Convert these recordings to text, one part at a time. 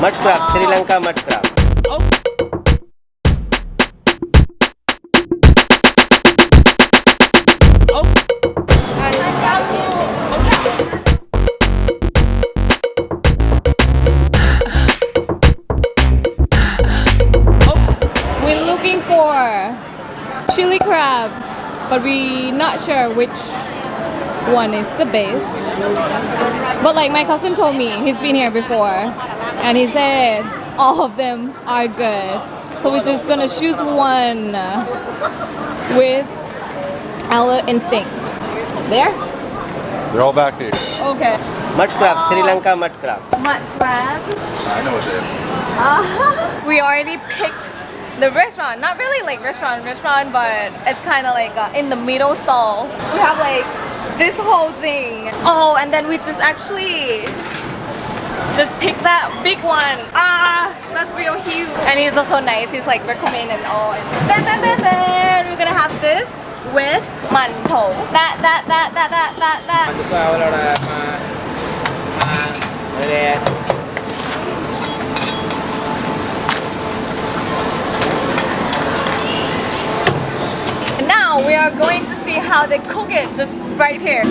Mud crab, Sri Lanka mud crab. We're looking for chili crab, but we not sure which one is the best. But like my cousin told me, he's been here before, and he said all of them are good. So we're just gonna choose one uh, with our instinct. There? They're all back here. Okay. Mud crab, Sri Lanka mud crab. Mud crab. I know what they are. we already picked the restaurant. Not really like restaurant, restaurant, but it's kind of like uh, in the middle stall. We have like this whole thing. Oh, and then we just actually just pick that big one. Ah, that's real huge. And he's also nice. He's like recommend and all. And then, then, then, then we're gonna have this with mantou. That, that, that, that, that, that, that. And now we are going to see how they cook it just right here.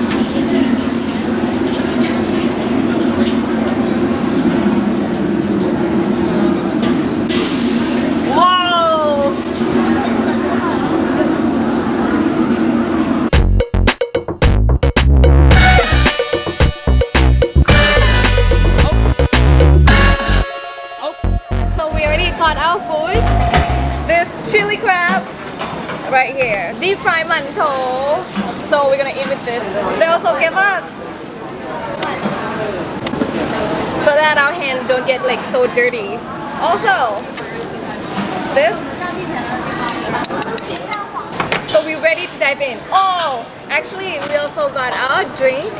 Our food. This chili crab right here. Deep fried mantou. So we're gonna eat with this. They also give us so that our hands don't get like so dirty. Also, this. So we're ready to dive in. Oh, actually we also got our drink.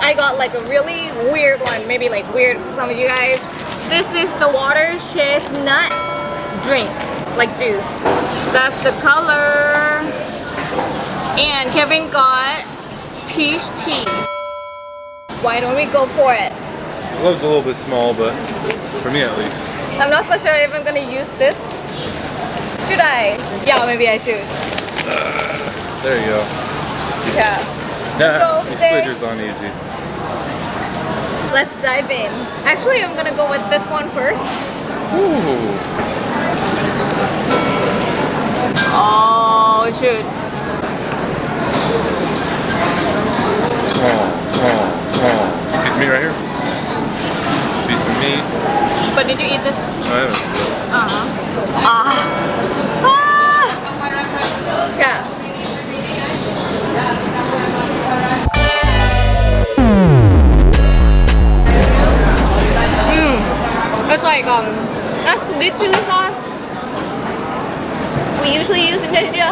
I got like a really weird one, maybe like weird for some of you guys. This is the water chestnut drink, like juice. That's the color. And Kevin got peach tea. Why don't we go for it? The glove's a little bit small, but for me at least. I'm not so sure if I'm gonna use this. Should I? Yeah, maybe I should. There you go. Yeah. Yeah, Go, stay. on easy. Let's dive in. Actually, I'm gonna go with this one first. Ooh. Oh, shoot. Oh, oh, oh. Piece of meat right here. Piece of meat. But did you eat this? I haven't. Uh-huh. Ah. Ah. Like um, that's sweet chili sauce. We usually use in Indonesia.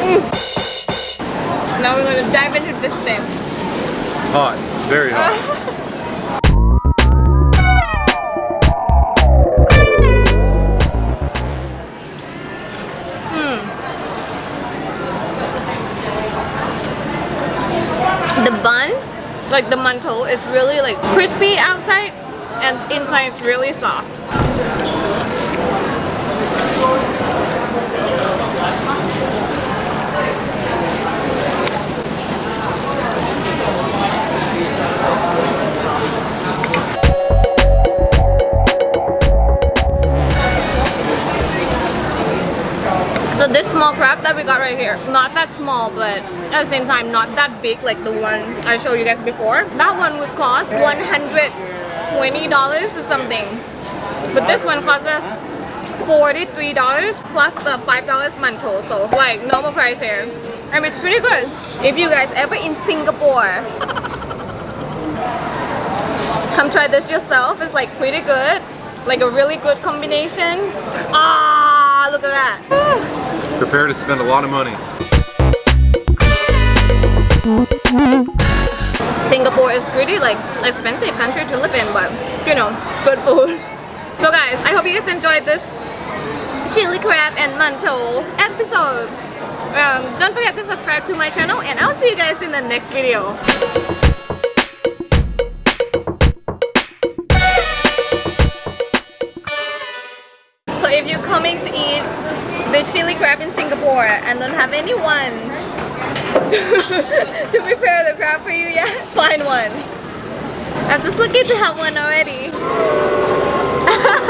Mm. Now we're gonna dive into this thing. Hot. Very hot. the bun, like the mantou, is really like crispy outside and inside is really soft. Small crab that we got right here, not that small, but at the same time not that big like the one I showed you guys before. That one would cost $120 or something. But this one costs us $43 plus the $5 mantou. So like normal price here. And it's pretty good. If you guys ever in Singapore, come try this yourself. It's like pretty good. Like a really good combination. Ah, look at that prepare to spend a lot of money. Singapore is pretty like expensive country to live in, but you know, good food. So guys, I hope you guys enjoyed this chili crab and mantou episode. Um, don't forget to subscribe to my channel and I'll see you guys in the next video. coming to eat the chili crab in Singapore and don't have anyone to, to prepare the crab for you yet, find one. I'm just looking to have one already.